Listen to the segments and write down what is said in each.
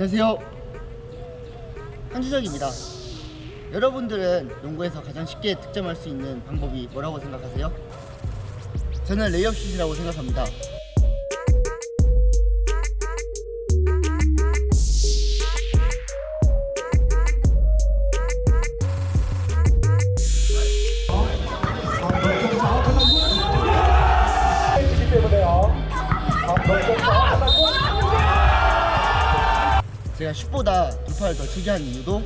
안녕하세요. 한주적입니다. 여러분들은 농구에서 가장 쉽게 득점할 수 있는 방법이 뭐라고 생각하세요? 저는 레이업 슛이라고 생각합니다. 제가 슛보다 돌파를 더 즐겨 하는 이유도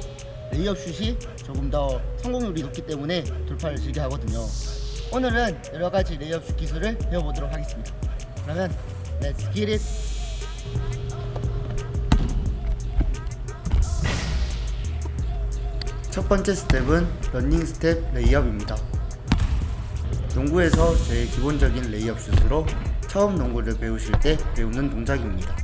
레이업 슛이 조금 더 성공률이 높기 때문에 돌파를 즐겨 하거든요. 오늘은 여러 가지 레이업 슛 기술을 배워보도록 하겠습니다. 그러면 Let's! 첫 번째 스텝은 런닝 스텝 레이업입니다. 농구에서 제일 기본적인 레이업 슛으로 처음 농구를 배우실 때 배우는 동작입니다.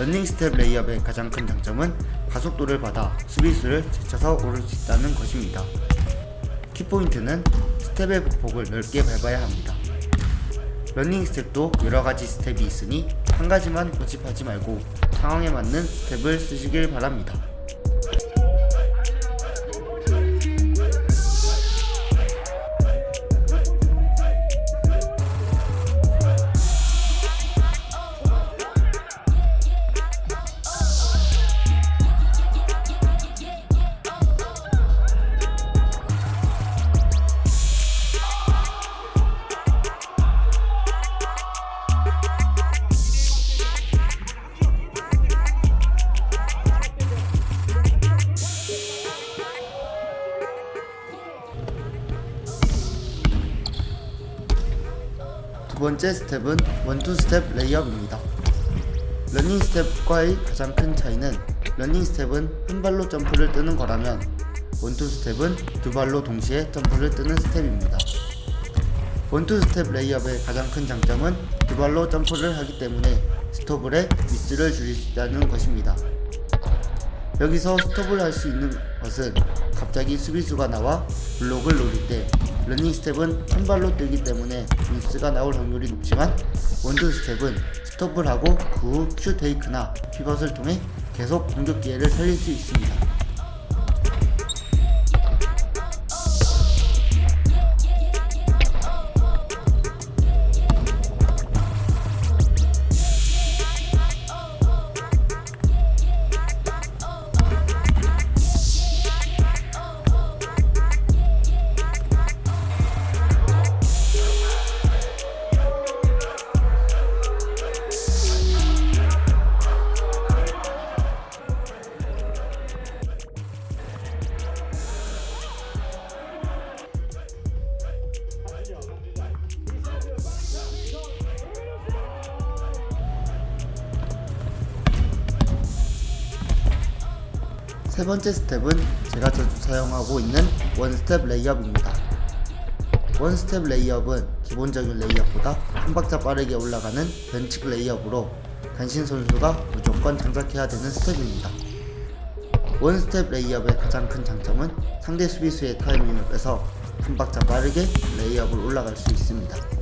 런닝 스텝 레이업의 가장 큰 장점은 가속도를 받아 수비수를 제쳐서 오를 수 있다는 것입니다. 키포인트는 스텝의 보폭을 넓게 밟아야 합니다. 런닝 스텝도 여러가지 스텝이 있으니 한 가지만 고집하지 말고 상황에 맞는 스텝을 쓰시길 바랍니다. 두 번째 스텝은 원투 스텝 레이업입니다. 러닝 스텝과의 가장 큰 차이는 러닝 스텝은 한 발로 점프를 뜨는 거라면 원투 스텝은 두 발로 동시에 점프를 뜨는 스텝입니다. 원투 스텝 레이업의 가장 큰 장점은 두 발로 점프를 하기 때문에 스톱을에 미스를 줄일 수 있다는 것입니다. 여기서 스톱을 할 수 있는 것은 갑자기 수비수가 나와 블록을 노릴 때 러닝 스텝은 한 발로 뛰기 때문에 미스가 나올 확률이 높지만 원투 스텝은 스톱을 하고 그 후 큐 테이크나 피벗을 통해 계속 공격 기회를 살릴 수 있습니다. 세 번째 스텝은 제가 자주 사용하고 있는 one 스텝 레이업입니다. one 스텝 레이업은 기본적인 레이업보다 한 박자 빠르게 올라가는 변칙 레이업으로 단신 선수가 무조건 장착해야 되는 스텝입니다. one 스텝 레이업의 가장 큰 장점은 상대 수비수의 타이밍을 뺏어서 한 박자 빠르게 레이업을 올라갈 수 있습니다.